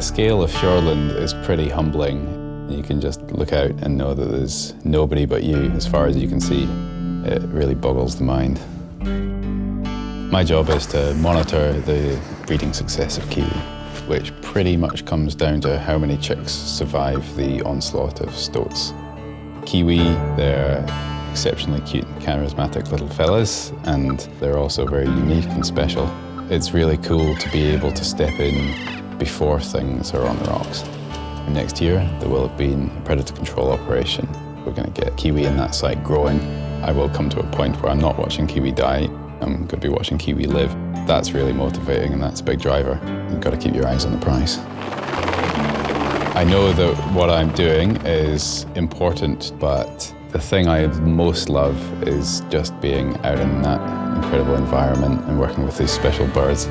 The scale of Fiordland is pretty humbling. You can just look out and know that there's nobody but you as far as you can see. It really boggles the mind. My job is to monitor the breeding success of kiwi, which pretty much comes down to how many chicks survive the onslaught of stoats. Kiwi, they're exceptionally cute, and charismatic little fellas, and they're also very unique and special. It's really cool to be able to step in before things are on the rocks. Next year, there will have been a predator control operation. We're going to get kiwi in that site growing. I will come to a point where I'm not watching kiwi die, I'm going to be watching kiwi live. That's really motivating and that's a big driver. You've got to keep your eyes on the prize. I know that what I'm doing is important, but the thing I most love is just being out in that incredible environment and working with these special birds.